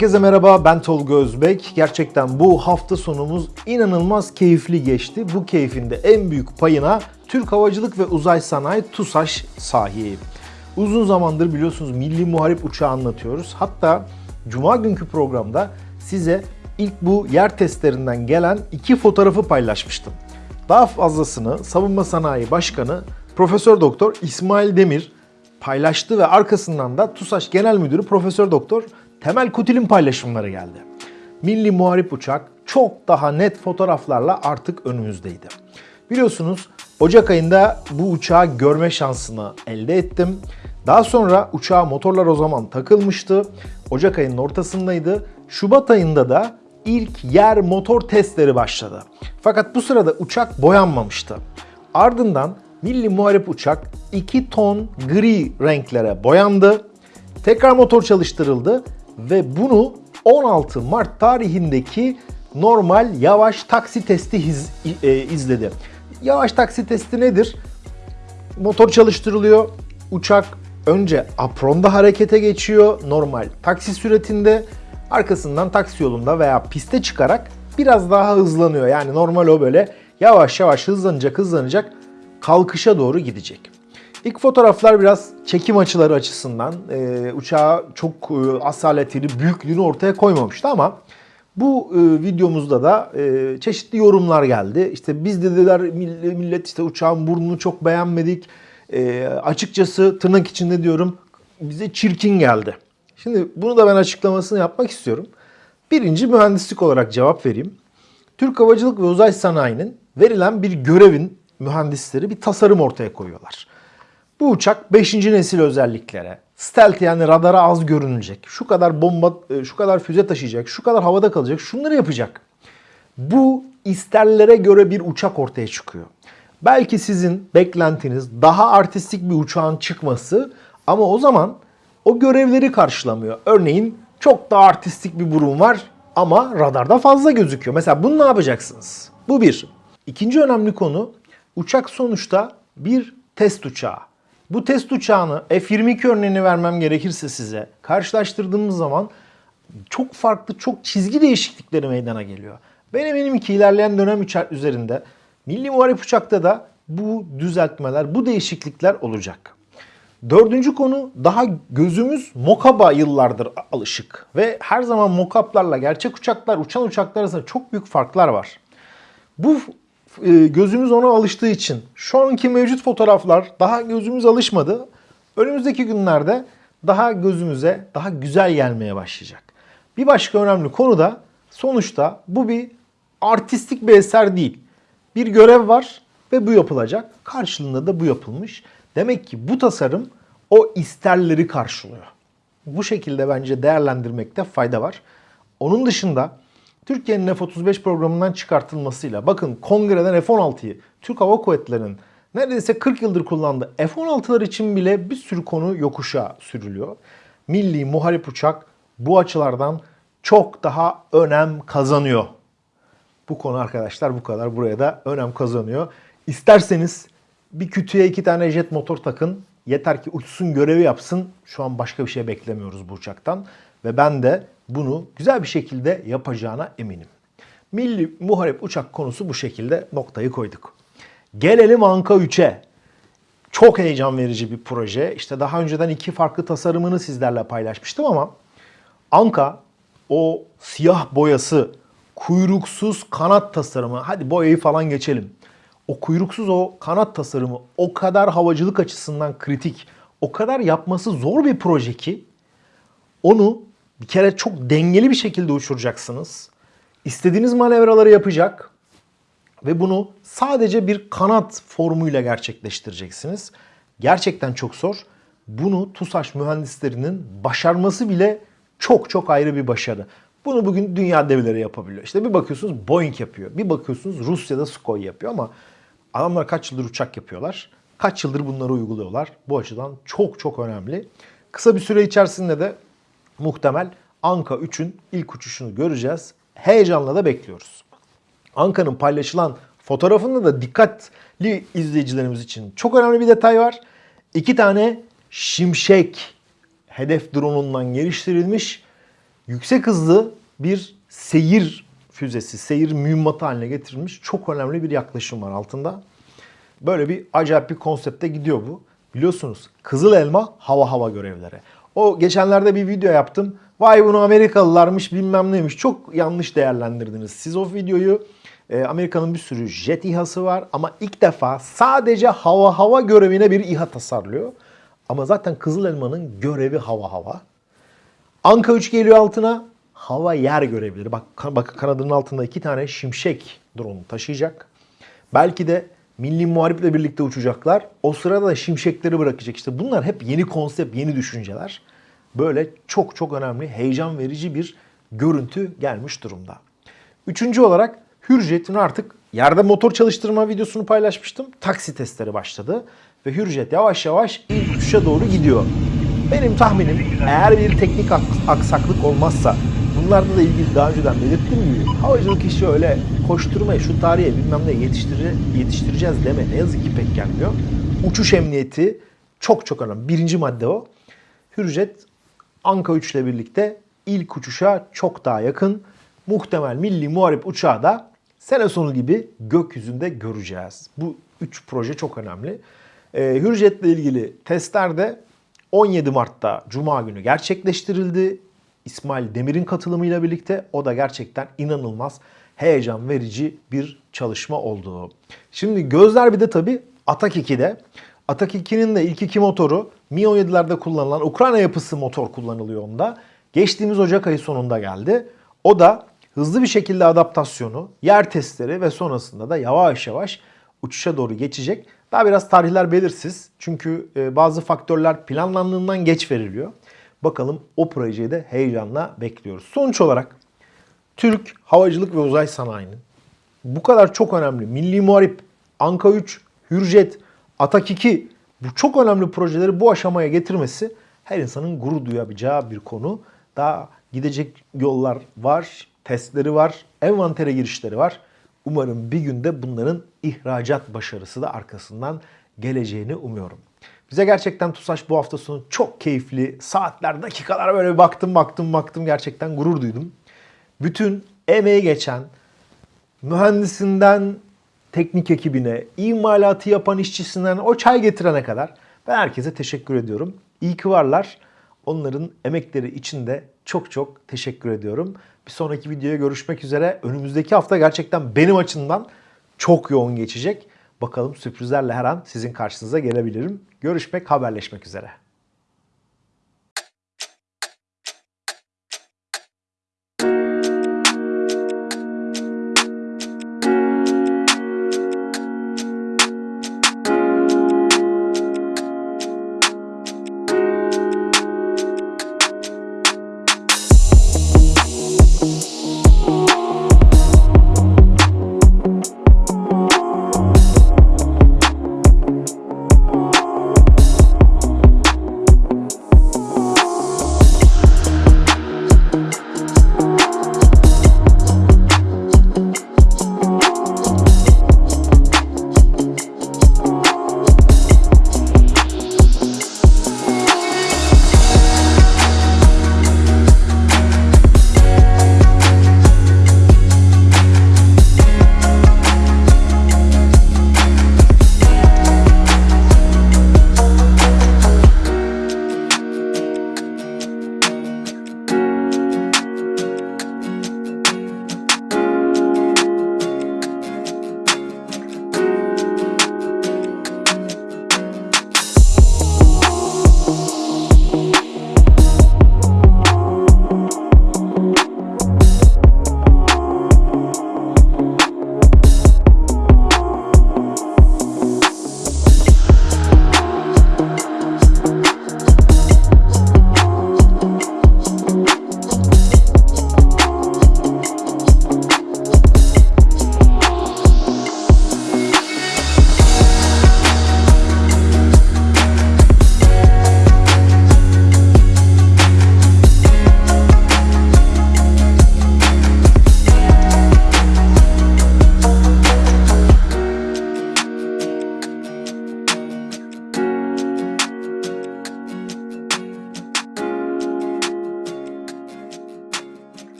Herkese merhaba ben Tolga Özbek. Gerçekten bu hafta sonumuz inanılmaz keyifli geçti. Bu keyfin de en büyük payına Türk Havacılık ve Uzay Sanayi TUSAŞ sahip. Uzun zamandır biliyorsunuz Milli Muharip Uçağı anlatıyoruz. Hatta Cuma günkü programda size ilk bu yer testlerinden gelen iki fotoğrafı paylaşmıştım. Daha fazlasını Savunma Sanayi Başkanı Profesör Doktor İsmail Demir paylaştı ve arkasından da TUSAŞ Genel Müdürü Profesör Doktor Temel Kutil'in paylaşımları geldi. Milli Muharip Uçak çok daha net fotoğraflarla artık önümüzdeydi. Biliyorsunuz Ocak ayında bu uçağı görme şansını elde ettim. Daha sonra uçağa motorlar o zaman takılmıştı. Ocak ayının ortasındaydı. Şubat ayında da ilk yer motor testleri başladı. Fakat bu sırada uçak boyanmamıştı. Ardından Milli Muharip Uçak 2 ton gri renklere boyandı. Tekrar motor çalıştırıldı ve bunu 16 Mart tarihindeki normal yavaş taksi testi iz- e, izledi. Yavaş taksi testi nedir? Motor çalıştırılıyor. Uçak önce apronda harekete geçiyor normal taksi süretinde. Arkasından taksi yolunda veya piste çıkarak biraz daha hızlanıyor. Yani normal o böyle yavaş yavaş hızlanacak hızlanacak kalkışa doğru gidecek. İlk fotoğraflar biraz çekim açıları açısından e, uçağı çok e, asaletini, büyüklüğünü ortaya koymamıştı ama bu e, videomuzda da e, çeşitli yorumlar geldi. İşte biz dediler mill- millet işte uçağın burnunu çok beğenmedik. E, açıkçası tırnak içinde diyorum bize çirkin geldi. Şimdi bunu da ben açıklamasını yapmak istiyorum. Birinci mühendislik olarak cevap vereyim. Türk Havacılık ve Uzay Sanayi'nin verilen bir görevin mühendisleri bir tasarım ortaya koyuyorlar. Bu uçak 5. nesil özelliklere, stealth yani radara az görünecek, şu kadar bomba, e, şu kadar füze taşıyacak, şu kadar havada kalacak, şunları yapacak. Bu isterlere göre bir uçak ortaya çıkıyor. Belki sizin beklentiniz daha artistik bir uçağın çıkması ama o zaman o görevleri karşılamıyor. Örneğin çok daha artistik bir burun var ama radarda fazla gözüküyor. Mesela bunu ne yapacaksınız? Bu bir. İkinci önemli konu uçak sonuçta bir test uçağı. Bu test uçağını F-22 örneğini vermem gerekirse size karşılaştırdığımız zaman çok farklı, çok çizgi değişiklikleri meydana geliyor. Ben eminim ki ilerleyen dönem üzerinde Milli Muharip Uçak'ta da bu düzeltmeler, bu değişiklikler olacak. Dördüncü konu daha gözümüz mokaba yıllardır alışık. Ve her zaman mokaplarla gerçek uçaklar, uçan uçaklar arasında çok büyük farklar var. Bu e, gözümüz ona alıştığı için şu anki mevcut fotoğraflar daha gözümüz alışmadı. Önümüzdeki günlerde daha gözümüze daha güzel gelmeye başlayacak. Bir başka önemli konu da sonuçta bu bir artistik bir eser değil. Bir görev var ve bu yapılacak. Karşılığında da bu yapılmış. Demek ki bu tasarım o isterleri karşılıyor. Bu şekilde bence değerlendirmekte fayda var. Onun dışında Türkiye'nin F-35 programından çıkartılmasıyla bakın kongreden F-16'yı Türk Hava Kuvvetleri'nin neredeyse 40 yıldır kullandığı F-16'lar için bile bir sürü konu yokuşa sürülüyor. Milli muharip uçak bu açılardan çok daha önem kazanıyor. Bu konu arkadaşlar bu kadar. Buraya da önem kazanıyor. İsterseniz bir kütüye iki tane jet motor takın. Yeter ki uçsun görevi yapsın. Şu an başka bir şey beklemiyoruz bu uçaktan. Ve ben de bunu güzel bir şekilde yapacağına eminim. Milli Muharip Uçak konusu bu şekilde noktayı koyduk. Gelelim Anka 3'e. Çok heyecan verici bir proje. İşte daha önceden iki farklı tasarımını sizlerle paylaşmıştım ama Anka o siyah boyası, kuyruksuz kanat tasarımı, hadi boyayı falan geçelim. O kuyruksuz o kanat tasarımı o kadar havacılık açısından kritik, o kadar yapması zor bir proje ki onu bir kere çok dengeli bir şekilde uçuracaksınız. İstediğiniz manevraları yapacak ve bunu sadece bir kanat formuyla gerçekleştireceksiniz. Gerçekten çok zor. Bunu TUSAŞ mühendislerinin başarması bile çok çok ayrı bir başarı. Bunu bugün dünya devleri yapabiliyor. İşte bir bakıyorsunuz Boeing yapıyor. Bir bakıyorsunuz Rusya'da Sukhoi yapıyor ama adamlar kaç yıldır uçak yapıyorlar. Kaç yıldır bunları uyguluyorlar. Bu açıdan çok çok önemli. Kısa bir süre içerisinde de muhtemel Anka 3'ün ilk uçuşunu göreceğiz. Heyecanla da bekliyoruz. Anka'nın paylaşılan fotoğrafında da dikkatli izleyicilerimiz için çok önemli bir detay var. İki tane şimşek hedef drone'undan geliştirilmiş yüksek hızlı bir seyir füzesi, seyir mühimmatı haline getirilmiş çok önemli bir yaklaşım var altında. Böyle bir acayip bir konsepte gidiyor bu. Biliyorsunuz Kızıl Elma hava hava görevleri. O geçenlerde bir video yaptım. Vay bunu Amerikalılarmış bilmem neymiş. Çok yanlış değerlendirdiniz. Siz o videoyu e, Amerika'nın bir sürü jet İHA'sı var ama ilk defa sadece hava hava görevine bir İHA tasarlıyor. Ama zaten Kızıl Elma'nın görevi hava hava. Anka 3 geliyor altına. Hava yer görevleri. Bak, bak kanadının altında iki tane şimşek drone taşıyacak. Belki de Milli Muharip'le birlikte uçacaklar. O sırada da şimşekleri bırakacak. İşte bunlar hep yeni konsept, yeni düşünceler. Böyle çok çok önemli, heyecan verici bir görüntü gelmiş durumda. Üçüncü olarak Hürjet'in artık yerde motor çalıştırma videosunu paylaşmıştım. Taksi testleri başladı ve Hürjet yavaş yavaş ilk uçuşa doğru gidiyor. Benim tahminim eğer bir teknik aksaklık olmazsa bunlarla da ilgili daha önceden belirttiğim gibi havacılık işi öyle koşturmayı şu tarihe bilmem ne yetiştire, yetiştireceğiz deme ne yazık ki pek gelmiyor. Uçuş emniyeti çok çok önemli. Birinci madde o. Hürjet Anka 3 ile birlikte ilk uçuşa çok daha yakın. Muhtemel milli muharip uçağı da sene sonu gibi gökyüzünde göreceğiz. Bu üç proje çok önemli. Ee, Hürjet'le ilgili testler de 17 Mart'ta Cuma günü gerçekleştirildi. İsmail Demir'in katılımıyla birlikte o da gerçekten inanılmaz heyecan verici bir çalışma oldu. Şimdi gözler bir de tabii Atak 2'de. Atak 2'nin de ilk iki motoru Mi-17'lerde kullanılan Ukrayna yapısı motor kullanılıyor onda. Geçtiğimiz Ocak ayı sonunda geldi. O da hızlı bir şekilde adaptasyonu, yer testleri ve sonrasında da yavaş yavaş uçuşa doğru geçecek. Daha biraz tarihler belirsiz. Çünkü e, bazı faktörler planlandığından geç veriliyor. Bakalım o projeyi de heyecanla bekliyoruz. Sonuç olarak Türk Havacılık ve Uzay Sanayi'nin bu kadar çok önemli Milli Muharip, Anka 3, Hürjet, Atak 2 bu çok önemli projeleri bu aşamaya getirmesi her insanın gurur duyabileceği bir konu. Daha gidecek yollar var, testleri var, envantere girişleri var. Umarım bir günde bunların ihracat başarısı da arkasından geleceğini umuyorum. Bize gerçekten TUSAŞ bu hafta sonu çok keyifli. Saatler, dakikalar böyle baktım baktım baktım gerçekten gurur duydum. Bütün emeği geçen mühendisinden teknik ekibine, imalatı yapan işçisinden o çay getirene kadar ben herkese teşekkür ediyorum. İyi ki varlar. Onların emekleri için de çok çok teşekkür ediyorum. Bir sonraki videoya görüşmek üzere. Önümüzdeki hafta gerçekten benim açımdan çok yoğun geçecek. Bakalım sürprizlerle her an sizin karşınıza gelebilirim. Görüşmek, haberleşmek üzere.